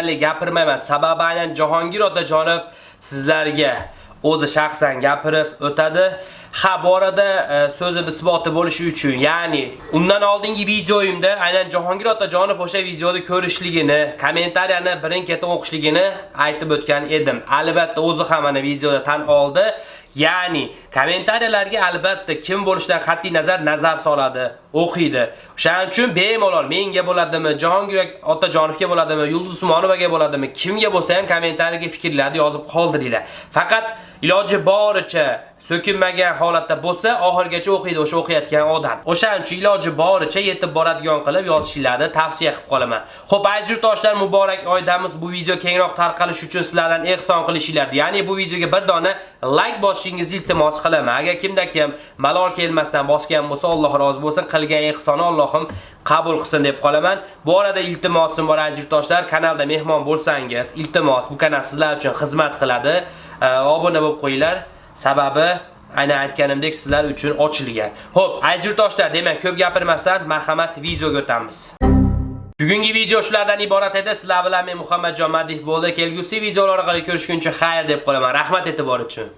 deyarli gapirmayman. Sababi aynan Jahongir Otajonov sizlarga o'zi shaxsan gapirib o'tadi. Ha, bu orada e, so'zi isboti bo'lishi uchun, ya'ni undan oldingi videoyimda aynan Jahongir Otajonov o'sha videoda ko'rishligini, kommentariyani birin-ketin o'qishligini aytib o'tgan edim. Albatta o'zi ham mana videoda tan oldi. Ya'ni kommentariyalarga albatta kim bo'lishidan qat'iy nazar nazar soladi, o'qiydi. O'shaning uchun bemalol menga bo'ladimi, Jahongir Otajonovga bo'ladimi, Yulduz Usmonovaga bo'ladimi, kimga bo'lsa ham kommentariyaga fikrlarni yozib qoldiringlar. Faqat iloji boricha so'kinmagan holatda bo'lsa, oxirgacha o'qiydi o'sha o'qiyotgan odam. O'shaning uchun iloji boricha yetib boradigan qilib yozishingizni tavsiya qilib qolaman. Xo'p, aziz yurtdoshlar, muborak oydamiz. Bu video kengroq tarqalish uchun sizlardan ehson qilishinglarni, ya'ni bu videoga bir dona like bosishingizni iltimos qilaman. Agar kimda kim malol kelmasdan bosgan bo'lsa, Alloh rozi bo'lsin, qilgan ehsoni Allohim qabul qilsin deb qolaman. Bu orada iltimosim bor aziz yurtdoshlar, kanalda mehmon bo'lsangiz, iltimos, bu kanal sizlar uchun xizmat qiladi. Obuna bo'lib qo'yinglar. Sababi aynan aytganimdek sizlar uchun ochilgan. Xo'p, aziz yurtdoshlar, demak, ko'p gapirmasdan marhamat videoga o'tamiz. Bugungi video shulardan iborat edi. Sizlar bilan men Muhammadjon Madih bo'ldi. Kelgusi videolar orqali ko'rishguncha xayr deb qolaman. Rahmat e'tibor uchun.